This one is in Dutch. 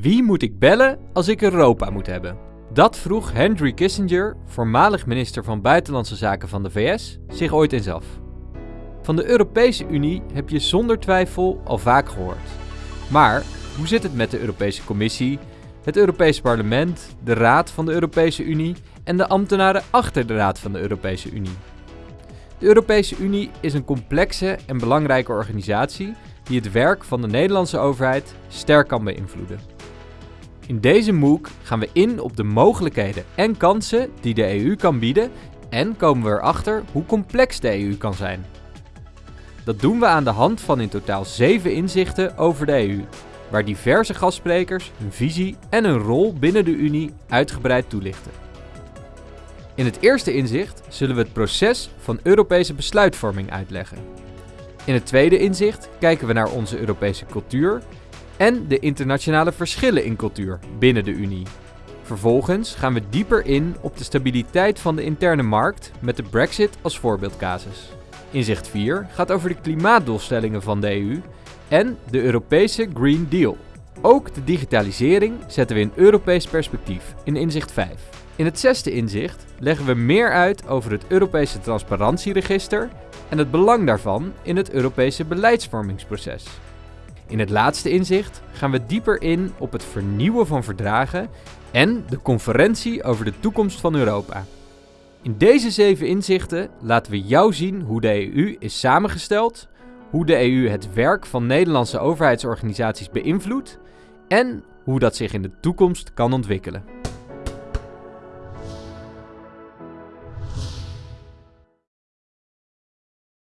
Wie moet ik bellen als ik Europa moet hebben? Dat vroeg Henry Kissinger, voormalig minister van Buitenlandse Zaken van de VS, zich ooit eens af. Van de Europese Unie heb je zonder twijfel al vaak gehoord. Maar hoe zit het met de Europese Commissie, het Europese Parlement, de Raad van de Europese Unie en de ambtenaren achter de Raad van de Europese Unie? De Europese Unie is een complexe en belangrijke organisatie die het werk van de Nederlandse overheid sterk kan beïnvloeden. In deze MOOC gaan we in op de mogelijkheden en kansen die de EU kan bieden en komen we erachter hoe complex de EU kan zijn. Dat doen we aan de hand van in totaal 7 inzichten over de EU, waar diverse gastsprekers hun visie en hun rol binnen de Unie uitgebreid toelichten. In het eerste inzicht zullen we het proces van Europese besluitvorming uitleggen. In het tweede inzicht kijken we naar onze Europese cultuur en de internationale verschillen in cultuur binnen de Unie. Vervolgens gaan we dieper in op de stabiliteit van de interne markt met de Brexit als voorbeeldcasus. Inzicht 4 gaat over de klimaatdoelstellingen van de EU en de Europese Green Deal. Ook de digitalisering zetten we in Europees perspectief in inzicht 5. In het zesde inzicht leggen we meer uit over het Europese transparantieregister en het belang daarvan in het Europese beleidsvormingsproces. In het laatste inzicht gaan we dieper in op het vernieuwen van verdragen en de conferentie over de toekomst van Europa. In deze zeven inzichten laten we jou zien hoe de EU is samengesteld, hoe de EU het werk van Nederlandse overheidsorganisaties beïnvloedt en hoe dat zich in de toekomst kan ontwikkelen.